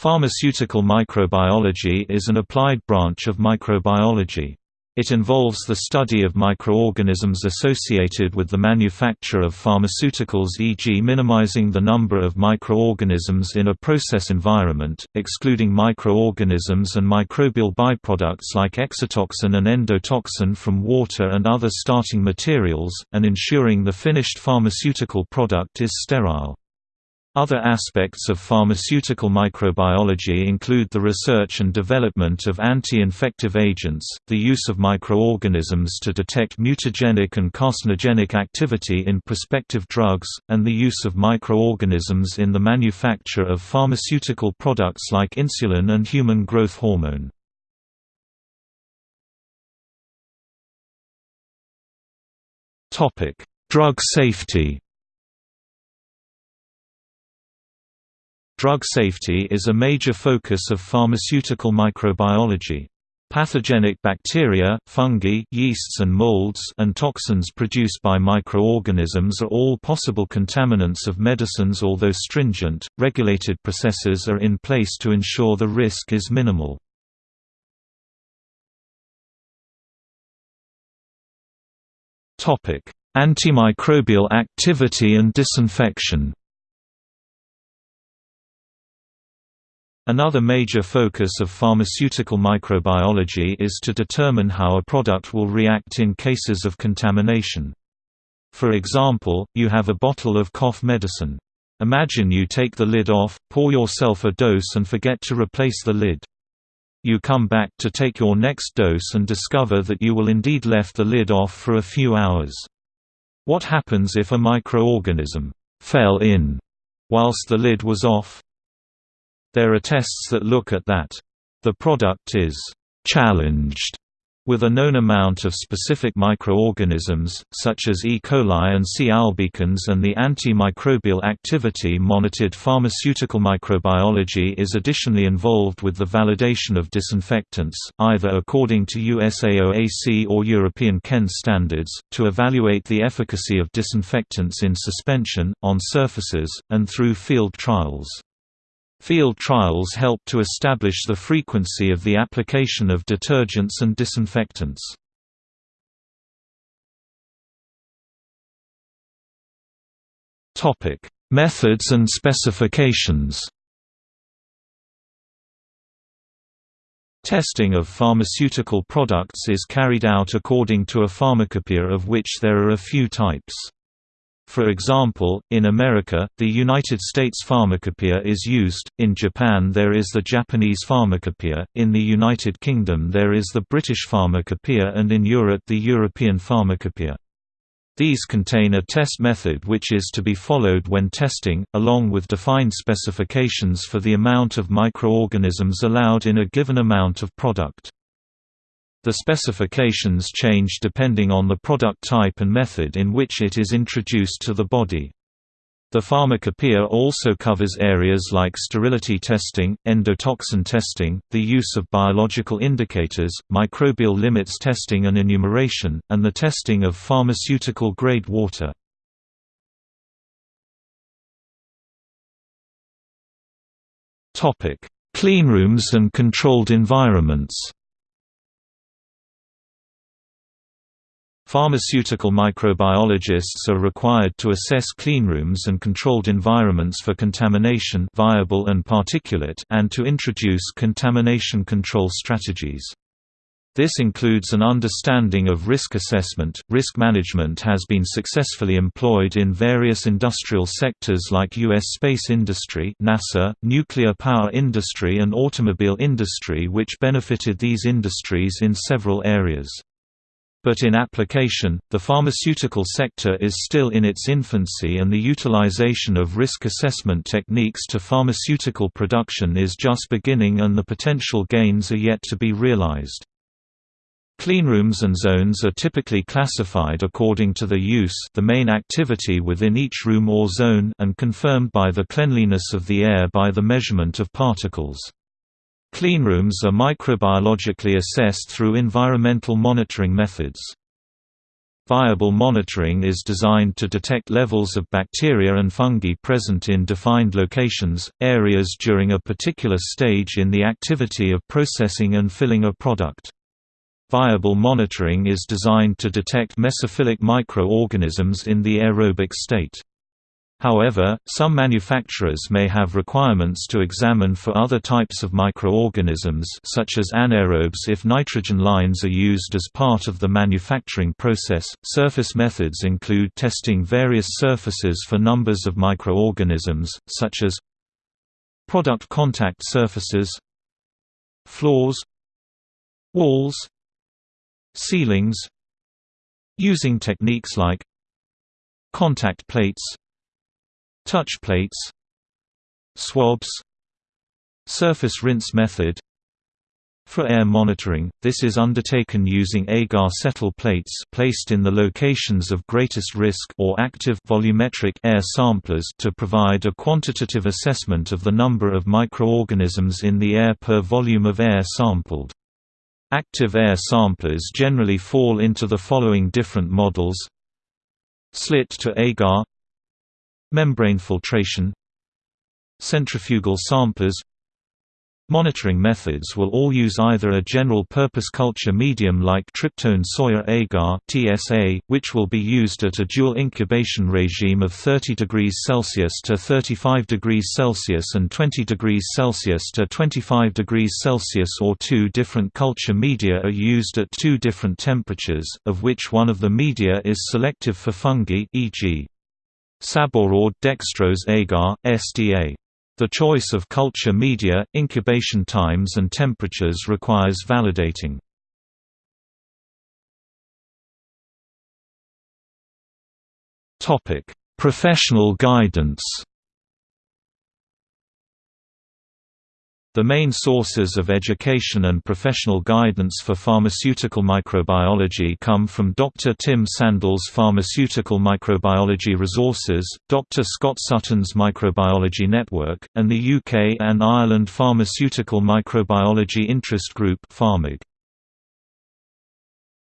Pharmaceutical microbiology is an applied branch of microbiology. It involves the study of microorganisms associated with the manufacture of pharmaceuticals e.g. minimizing the number of microorganisms in a process environment, excluding microorganisms and microbial byproducts like exotoxin and endotoxin from water and other starting materials, and ensuring the finished pharmaceutical product is sterile. Other aspects of pharmaceutical microbiology include the research and development of anti-infective agents, the use of microorganisms to detect mutagenic and carcinogenic activity in prospective drugs, and the use of microorganisms in the manufacture of pharmaceutical products like insulin and human growth hormone. Drug safety Drug safety is a major focus of pharmaceutical microbiology. Pathogenic bacteria, fungi, yeasts and molds and toxins produced by microorganisms are all possible contaminants of medicines although stringent, regulated processes are in place to ensure the risk is minimal. Antimicrobial activity and disinfection Another major focus of pharmaceutical microbiology is to determine how a product will react in cases of contamination. For example, you have a bottle of cough medicine. Imagine you take the lid off, pour yourself a dose and forget to replace the lid. You come back to take your next dose and discover that you will indeed left the lid off for a few hours. What happens if a microorganism fell in whilst the lid was off? There are tests that look at that. The product is «challenged» with a known amount of specific microorganisms, such as E. coli and C. albicans and the antimicrobial activity monitored pharmaceutical microbiology is additionally involved with the validation of disinfectants, either according to USAOAC or European CHEN standards, to evaluate the efficacy of disinfectants in suspension, on surfaces, and through field trials. Field trials help to establish the frequency of the application of detergents and disinfectants. Topic: Methods and specifications Testing of pharmaceutical products is carried out according to a pharmacopoeia of which there are a few types. For example, in America, the United States Pharmacopoeia is used, in Japan there is the Japanese Pharmacopoeia, in the United Kingdom there is the British Pharmacopoeia and in Europe the European Pharmacopoeia. These contain a test method which is to be followed when testing, along with defined specifications for the amount of microorganisms allowed in a given amount of product. The specifications change depending on the product type and method in which it is introduced to the body. The pharmacopoeia also covers areas like sterility testing, endotoxin testing, the use of biological indicators, microbial limits testing and enumeration, and the testing of pharmaceutical-grade water. Cleanrooms and controlled environments Pharmaceutical microbiologists are required to assess cleanrooms and controlled environments for contamination viable and particulate and to introduce contamination control strategies. This includes an understanding of risk assessment. Risk management has been successfully employed in various industrial sectors like U.S. space industry, NASA, nuclear power industry, and automobile industry, which benefited these industries in several areas. But in application, the pharmaceutical sector is still in its infancy and the utilization of risk assessment techniques to pharmaceutical production is just beginning and the potential gains are yet to be realized. Cleanrooms and zones are typically classified according to the use the main activity within each room or zone and confirmed by the cleanliness of the air by the measurement of particles. Cleanrooms are microbiologically assessed through environmental monitoring methods. Viable monitoring is designed to detect levels of bacteria and fungi present in defined locations, areas during a particular stage in the activity of processing and filling a product. Viable monitoring is designed to detect mesophilic microorganisms in the aerobic state. However, some manufacturers may have requirements to examine for other types of microorganisms such as anaerobes if nitrogen lines are used as part of the manufacturing process. Surface methods include testing various surfaces for numbers of microorganisms, such as product contact surfaces, floors, walls, ceilings, using techniques like contact plates touch plates swabs surface rinse method for air monitoring, this is undertaken using agar settle plates placed in the locations of greatest risk or active volumetric air samplers to provide a quantitative assessment of the number of microorganisms in the air per volume of air sampled. Active air samplers generally fall into the following different models Slit to agar Membrane filtration Centrifugal samplers Monitoring methods will all use either a general-purpose culture medium like tryptone soya agar (TSA), which will be used at a dual incubation regime of 30 degrees Celsius to 35 degrees Celsius and 20 degrees Celsius to 25 degrees Celsius, or two different culture media are used at two different temperatures, of which one of the media is selective for fungi, e.g. Sabouraud dextrose agar, SDA. The choice of culture media, incubation times and temperatures requires validating. Professional guidance The main sources of education and professional guidance for pharmaceutical microbiology come from Dr. Tim Sandle's Pharmaceutical Microbiology Resources, Dr. Scott Sutton's Microbiology Network, and the UK and Ireland Pharmaceutical Microbiology Interest Group